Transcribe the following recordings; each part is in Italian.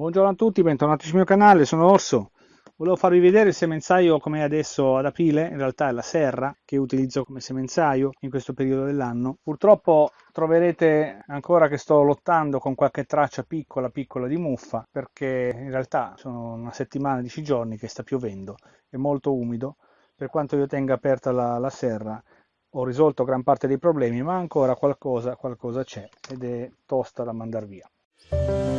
Buongiorno a tutti, bentornati sul mio canale, sono Orso. Volevo farvi vedere il semenzaio come è adesso ad aprile, in realtà è la serra che utilizzo come semenzaio in questo periodo dell'anno. Purtroppo troverete ancora che sto lottando con qualche traccia piccola piccola di muffa perché in realtà sono una settimana, dieci giorni che sta piovendo, è molto umido. Per quanto io tenga aperta la, la serra ho risolto gran parte dei problemi ma ancora qualcosa, qualcosa c'è ed è tosta da mandare via.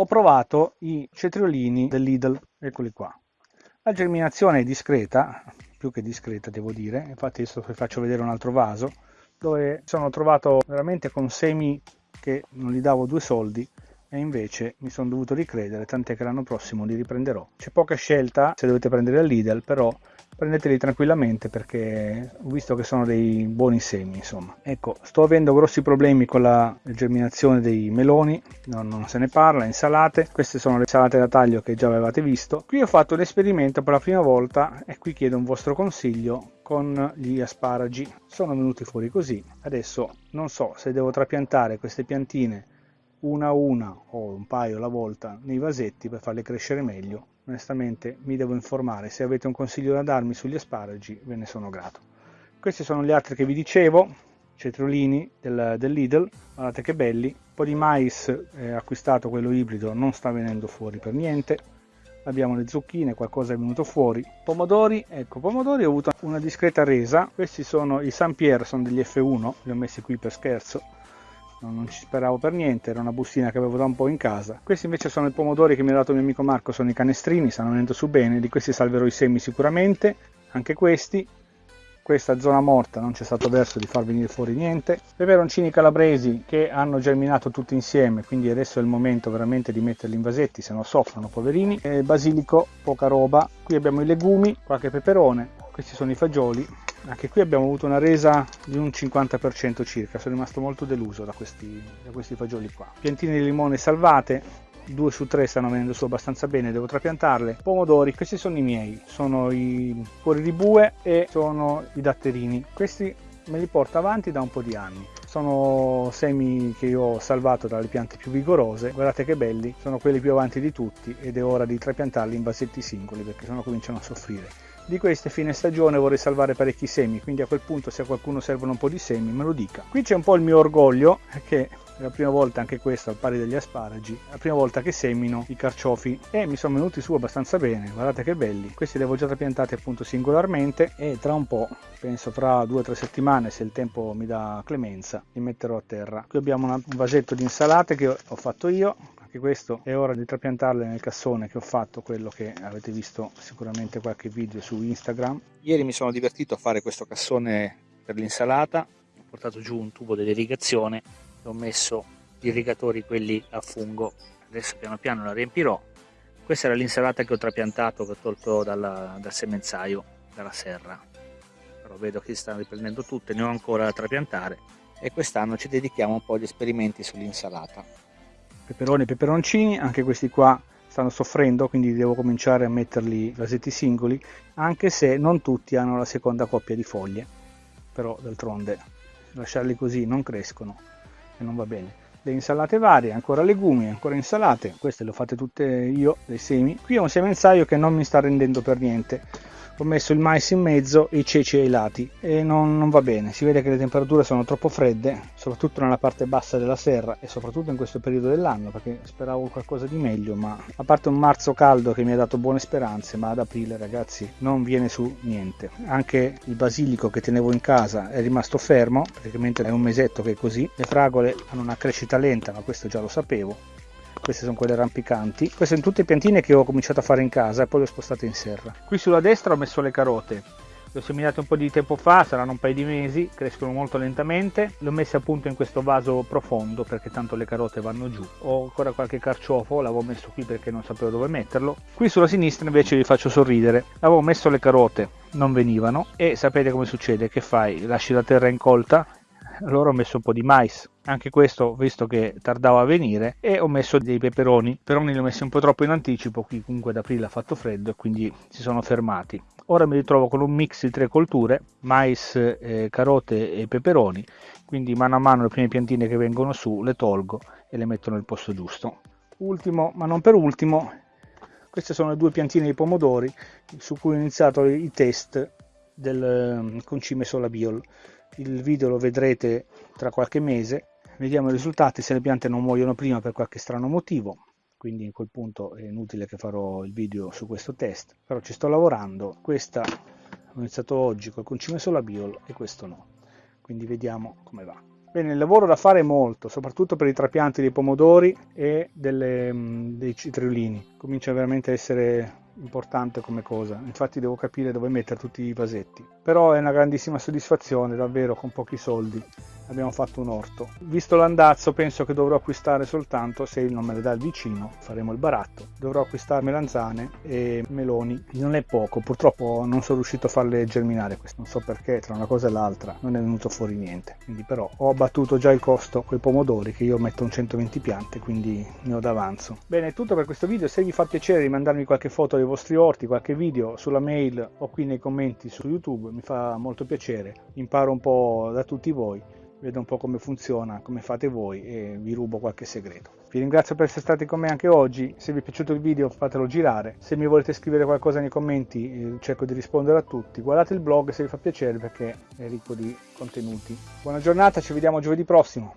Ho provato i cetriolini del Lidl, eccoli qua. La germinazione è discreta, più che discreta devo dire, infatti adesso vi faccio vedere un altro vaso, dove sono trovato veramente con semi che non gli davo due soldi e invece mi sono dovuto ricredere, tant'è che l'anno prossimo li riprenderò. C'è poca scelta se dovete prendere al Lidl, però prendeteli tranquillamente perché ho visto che sono dei buoni semi insomma. Ecco sto avendo grossi problemi con la germinazione dei meloni no, non se ne parla insalate. Queste sono le insalate da taglio che già avevate visto. Qui ho fatto l'esperimento per la prima volta e qui chiedo un vostro consiglio con gli asparagi. Sono venuti fuori così. Adesso non so se devo trapiantare queste piantine una a una o un paio alla volta nei vasetti per farle crescere meglio onestamente mi devo informare. Se avete un consiglio da darmi sugli asparagi ve ne sono grato. Questi sono gli altri che vi dicevo cetriolini del, del Lidl. Guardate che belli. Un po' di mais eh, acquistato quello ibrido non sta venendo fuori per niente. Abbiamo le zucchine qualcosa è venuto fuori. Pomodori ecco pomodori ho avuto una discreta resa. Questi sono i San Pier sono degli F1 li ho messi qui per scherzo non ci speravo per niente, era una bustina che avevo da un po' in casa. Questi invece sono i pomodori che mi ha dato mio amico Marco, sono i canestrini, stanno venendo su bene, di questi salverò i semi sicuramente, anche questi. Questa zona morta non c'è stato verso di far venire fuori niente. Peperoncini calabresi che hanno germinato tutti insieme, quindi adesso è il momento veramente di metterli in vasetti, se no soffrono poverini. E basilico, poca roba. Qui abbiamo i legumi, qualche peperone, questi sono i fagioli anche qui abbiamo avuto una resa di un 50% circa sono rimasto molto deluso da questi, da questi fagioli qua. Piantine di limone salvate due su tre stanno venendo su abbastanza bene devo trapiantarle. Pomodori questi sono i miei sono i cuori di bue e sono i datterini. Questi me li porto avanti da un po' di anni sono semi che io ho salvato dalle piante più vigorose guardate che belli sono quelli più avanti di tutti ed è ora di trapiantarli in vasetti singoli perché sennò cominciano a soffrire di queste fine stagione vorrei salvare parecchi semi, quindi a quel punto se a qualcuno servono un po' di semi me lo dica. Qui c'è un po' il mio orgoglio, che è la prima volta anche questo al pari degli asparagi, la prima volta che semino i carciofi. E mi sono venuti su abbastanza bene, guardate che belli. Questi li avevo già trapiantati appunto singolarmente e tra un po', penso fra due o tre settimane se il tempo mi dà clemenza, li metterò a terra. Qui abbiamo un vasetto di insalate che ho fatto io, anche questo è ora di trapiantarle nel cassone che ho fatto quello che avete visto sicuramente qualche video su Instagram. Ieri mi sono divertito a fare questo cassone per l'insalata. Ho portato giù un tubo dell'irrigazione ho messo gli irrigatori quelli a fungo. Adesso piano piano la riempirò. Questa era l'insalata che ho trapiantato che ho tolto dalla, dal semenzaio dalla serra. Però vedo che si stanno riprendendo tutte ne ho ancora da trapiantare. E quest'anno ci dedichiamo un po' agli esperimenti sull'insalata. Peperoni e peperoncini, anche questi qua stanno soffrendo, quindi devo cominciare a metterli vasetti singoli, anche se non tutti hanno la seconda coppia di foglie, però d'altronde lasciarli così non crescono e non va bene. Le insalate varie, ancora legumi, ancora insalate, queste le ho fatte tutte io, dei semi. Qui ho un semenzaio che non mi sta rendendo per niente, ho messo il mais in mezzo e i ceci ai lati e non, non, va bene. Si vede che le temperature sono troppo fredde soprattutto nella parte bassa della serra e soprattutto in questo periodo dell'anno perché speravo qualcosa di meglio ma a parte un marzo caldo che mi ha dato buone speranze ma ad aprile ragazzi non viene su niente. Anche il basilico che tenevo in casa è rimasto fermo praticamente è un mesetto che è così. Le fragole hanno una crescita lenta ma questo già lo sapevo queste sono quelle rampicanti queste sono tutte piantine che ho cominciato a fare in casa e poi le ho spostate in serra qui sulla destra ho messo le carote le ho seminate un po' di tempo fa, saranno un paio di mesi, crescono molto lentamente. Le ho messe appunto in questo vaso profondo perché tanto le carote vanno giù. Ho ancora qualche carciofo, l'avevo messo qui perché non sapevo dove metterlo. Qui sulla sinistra invece vi faccio sorridere. Avevo messo le carote, non venivano e sapete come succede? Che fai? Lasci la terra incolta allora ho messo un po' di mais. Anche questo visto che tardava a venire e ho messo dei peperoni. Peperoni li ho messi un po' troppo in anticipo qui comunque ad aprile ha fatto freddo e quindi si sono fermati. Ora mi ritrovo con un mix di tre colture mais eh, carote e peperoni. Quindi mano a mano le prime piantine che vengono su le tolgo e le metto nel posto giusto. Ultimo ma non per ultimo queste sono le due piantine di pomodori su cui ho iniziato i test del ehm, concime solabiol il video lo vedrete tra qualche mese. Vediamo i risultati se le piante non muoiono prima per qualche strano motivo quindi in quel punto è inutile che farò il video su questo test però ci sto lavorando. Questa ho iniziato oggi col concime solabiol e questo no. Quindi vediamo come va. Bene, il lavoro da fare è molto, soprattutto per i trapianti dei pomodori e delle, mm, dei citriolini. Comincia veramente a essere importante come cosa, infatti devo capire dove mettere tutti i vasetti. Però è una grandissima soddisfazione, davvero, con pochi soldi abbiamo fatto un orto. Visto l'andazzo penso che dovrò acquistare soltanto, se non me le dà il vicino, faremo il baratto, dovrò acquistare melanzane e meloni. Non è poco, purtroppo non sono riuscito a farle germinare, non so perché tra una cosa e l'altra non è venuto fuori niente. Quindi però ho abbattuto già il costo con i pomodori che io metto un 120 piante, quindi ne ho d'avanzo. Bene, è tutto per questo video, se vi fa piacere di mandarmi qualche foto dei vostri orti, qualche video sulla mail o qui nei commenti su YouTube, mi fa molto piacere, imparo un po' da tutti voi vedo un po' come funziona, come fate voi e vi rubo qualche segreto. Vi ringrazio per essere stati con me anche oggi, se vi è piaciuto il video fatelo girare, se mi volete scrivere qualcosa nei commenti eh, cerco di rispondere a tutti, guardate il blog se vi fa piacere perché è ricco di contenuti. Buona giornata, ci vediamo giovedì prossimo.